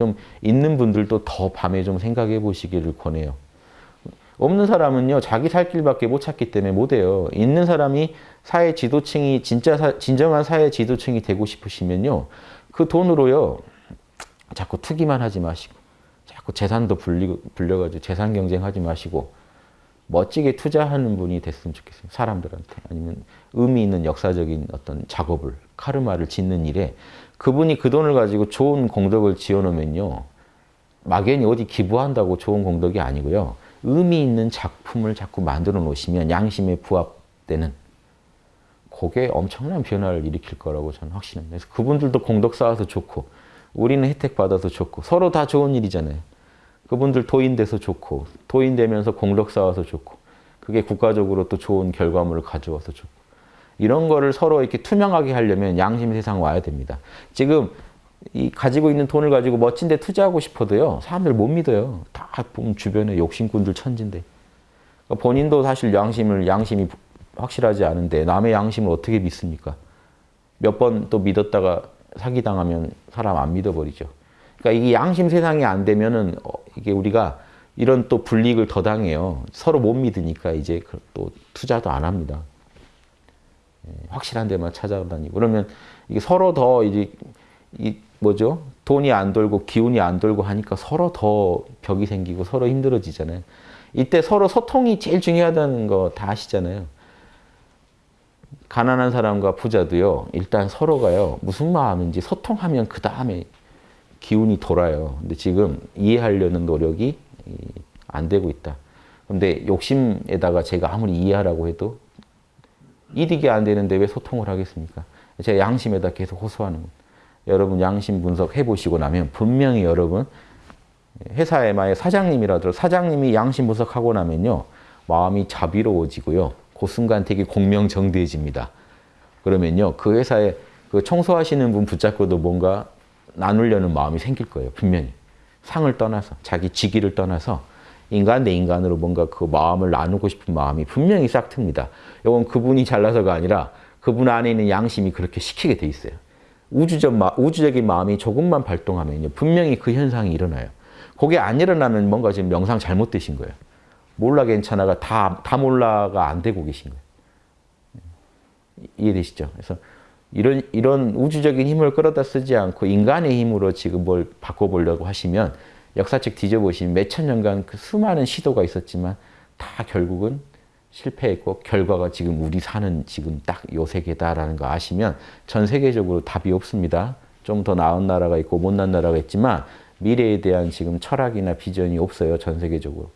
좀 있는 분들도 더 밤에 좀 생각해 보시기를 권해요. 없는 사람은요 자기 살 길밖에 못 찾기 때문에 못 해요. 있는 사람이 사회 지도층이 진짜 사, 진정한 사회 지도층이 되고 싶으시면요 그 돈으로요 자꾸 투기만 하지 마시고 자꾸 재산도 불리, 불려가지고 재산 경쟁하지 마시고 멋지게 투자하는 분이 됐으면 좋겠어요. 사람들한테 아니면 의미 있는 역사적인 어떤 작업을 카르마를 짓는 일에 그분이 그 돈을 가지고 좋은 공덕을 지어놓으면요 막연히 어디 기부한다고 좋은 공덕이 아니고요 의미 있는 작품을 자꾸 만들어 놓으시면 양심에 부합되는 그게 엄청난 변화를 일으킬 거라고 저는 확신합니다. 그래서 그분들도 공덕 쌓아서 좋고 우리는 혜택 받아서 좋고 서로 다 좋은 일이잖아요. 그분들 도인돼서 좋고 도인되면서 공덕 쌓아서 좋고 그게 국가적으로 또 좋은 결과물을 가져와서 좋고 이런 거를 서로 이렇게 투명하게 하려면 양심 세상 와야 됩니다. 지금 이 가지고 있는 돈을 가지고 멋진 데 투자하고 싶어도요. 사람들 못 믿어요. 다 보면 주변에 욕심꾼들 천진데. 그러니까 본인도 사실 양심을 양심이 확실하지 않은데 남의 양심을 어떻게 믿습니까? 몇 번 또 믿었다가 사기당하면 사람 안 믿어버리죠. 그러니까 이 양심 세상이 안 되면은 어, 이게 우리가 이런 또 불이익을 더 당해요. 서로 못 믿으니까 이제 그또 투자도 안 합니다. 예, 확실한 데만 찾아다니고 그러면 이게 서로 더 이제 이 뭐죠? 돈이 안 돌고 기운이 안 돌고 하니까 서로 더 벽이 생기고 서로 힘들어지잖아요. 이때 서로 소통이 제일 중요하다는 거 다 아시잖아요. 가난한 사람과 부자도요. 일단 서로가요. 무슨 마음인지 소통하면 그 다음에 기운이 돌아요. 근데 지금 이해하려는 노력이 안 되고 있다. 근데 욕심에다가 제가 아무리 이해하라고 해도 이득이 안 되는데 왜 소통을 하겠습니까? 제가 양심에다 계속 호소하는 겁니다. 여러분 양심 분석해 보시고 나면 분명히 여러분 회사에 만약 사장님이라도 사장님이 양심 분석하고 나면요. 마음이 자비로워지고요. 그 순간 되게 공명정대해집니다. 그러면요. 그 회사에 그 청소하시는 분 붙잡고도 뭔가 나누려는 마음이 생길 거예요. 분명히. 상을 떠나서 자기 직위를 떠나서 인간 대 인간으로 뭔가 그 마음을 나누고 싶은 마음이 분명히 싹 틉니다. 이건 그분이 잘나서가 아니라 그분 안에 있는 양심이 그렇게 시키게 돼 있어요. 우주적 마, 우주적인 마음이 조금만 발동하면요. 분명히 그 현상이 일어나요. 그게 안 일어나면 뭔가 지금 명상 잘못되신 거예요. 몰라 괜찮아가 다, 다 몰라가 안 되고 계신 거예요. 이해되시죠? 그래서 이런, 이런 우주적인 힘을 끌어다 쓰지 않고 인간의 힘으로 지금 뭘 바꿔보려고 하시면 역사책 뒤져보시면 몇천 년간 그 수많은 시도가 있었지만 다 결국은 실패했고 결과가 지금 우리 사는 지금 딱 요 세계다라는 거 아시면 전 세계적으로 답이 없습니다. 좀 더 나은 나라가 있고 못난 나라가 있지만 미래에 대한 지금 철학이나 비전이 없어요. 전 세계적으로.